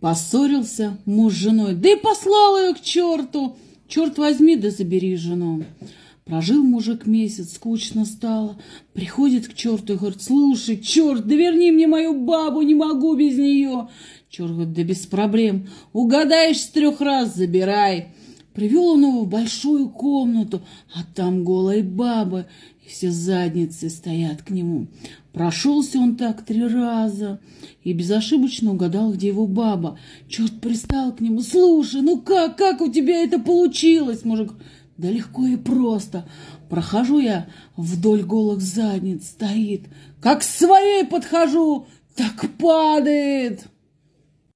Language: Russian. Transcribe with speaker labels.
Speaker 1: Поссорился муж с женой, да и послал ее к черту. Черт возьми, да забери жену. Прожил мужик месяц, скучно стало. Приходит к черту и говорит, слушай, черт, да верни мне мою бабу, не могу без нее. Черт говорит, да без проблем. Угадаешь с трех раз, забирай. Привел он его в большую комнату, а там голые бабы, и все задницы стоят к нему. Прошелся он так три раза и безошибочно угадал, где его баба. Черт пристал к нему. «Слушай, ну как, как у тебя это получилось?» Мужик, да легко и просто. Прохожу я вдоль голых задниц, стоит. Как к своей подхожу, так падает.